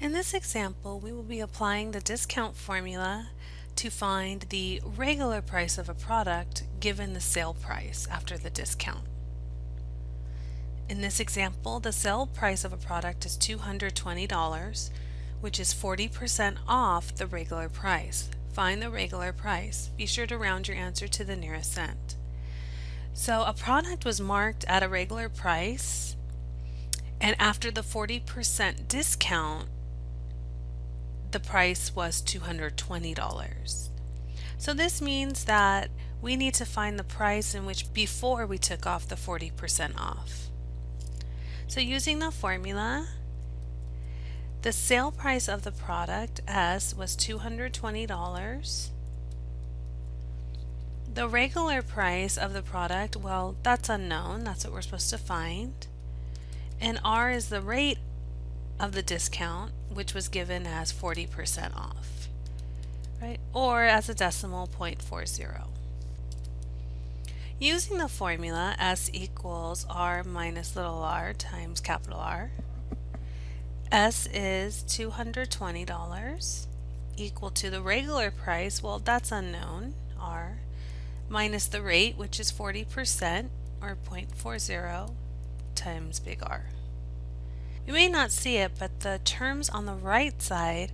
In this example, we will be applying the discount formula to find the regular price of a product given the sale price after the discount. In this example, the sale price of a product is $220, which is 40% off the regular price. Find the regular price. Be sure to round your answer to the nearest cent. So a product was marked at a regular price and after the 40% discount, the price was $220. So this means that we need to find the price in which before we took off the 40% off. So using the formula, the sale price of the product S was $220. The regular price of the product, well, that's unknown. That's what we're supposed to find. And R is the rate of the discount, which was given as 40% off, right? Or as a decimal 0.40. Using the formula S equals R minus little r times capital R, S is $220 equal to the regular price, well that's unknown, R, minus the rate which is 40% or 0.40 times big R. You may not see it, but the terms on the right side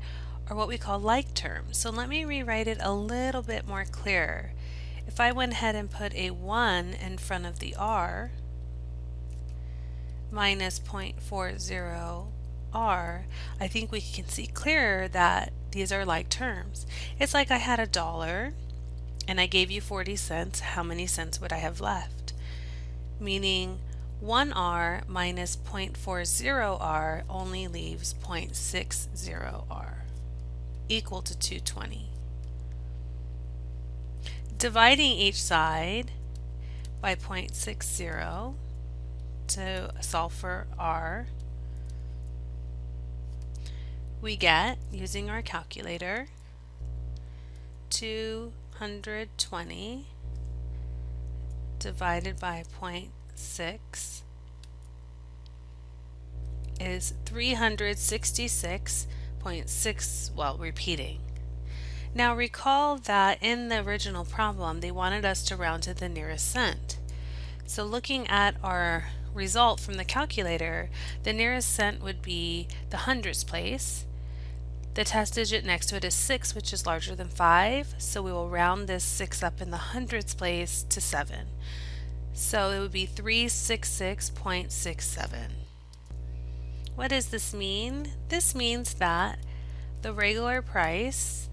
are what we call like terms. So let me rewrite it a little bit more clearer. If I went ahead and put a 1 in front of the r minus 0.40 r, I think we can see clearer that these are like terms. It's like I had a dollar and I gave you 40 cents, how many cents would I have left? Meaning 1r minus 0.40r only leaves 0.60r equal to 220. Dividing each side by 0.60 to solve for r, we get, using our calculator, 220 divided by 0.60 6 is 366.6, well, repeating. Now recall that in the original problem, they wanted us to round to the nearest cent. So looking at our result from the calculator, the nearest cent would be the hundredths place. The test digit next to it is 6, which is larger than 5, so we will round this 6 up in the hundredths place to 7. So it would be 366.67. What does this mean? This means that the regular price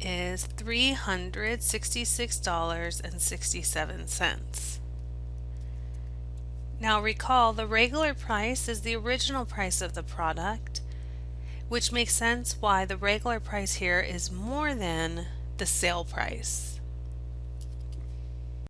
is $366.67. Now recall the regular price is the original price of the product, which makes sense why the regular price here is more than the sale price.